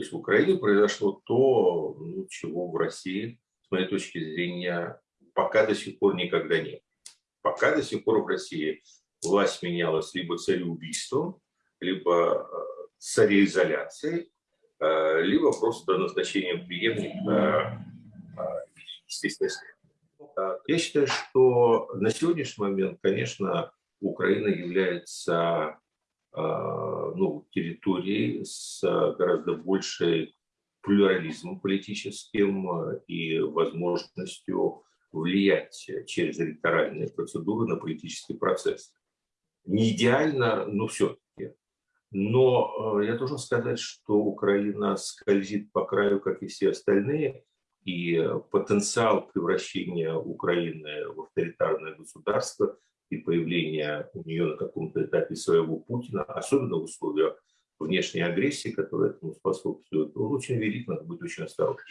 То есть в Украине произошло то, ну, чего в России, с моей точки зрения, пока до сих пор никогда нет. Пока до сих пор в России власть менялась либо цареубийством, либо э, цареизоляцией, э, либо просто до назначения преемника э, естественной Я считаю, что на сегодняшний момент, конечно, Украина является ну, территорией с гораздо большей плюрализмом политическим и возможностью влиять через электоральные процедуры на политический процесс. Не идеально, но все-таки. Но э, я должен сказать, что Украина скользит по краю, как и все остальные, и потенциал превращения Украины в авторитарное государство и появления у нее на каком-то этапе своего Путина, особенно в условиях внешней агрессии, которая этому способствует, он очень велик, надо быть очень осторожным.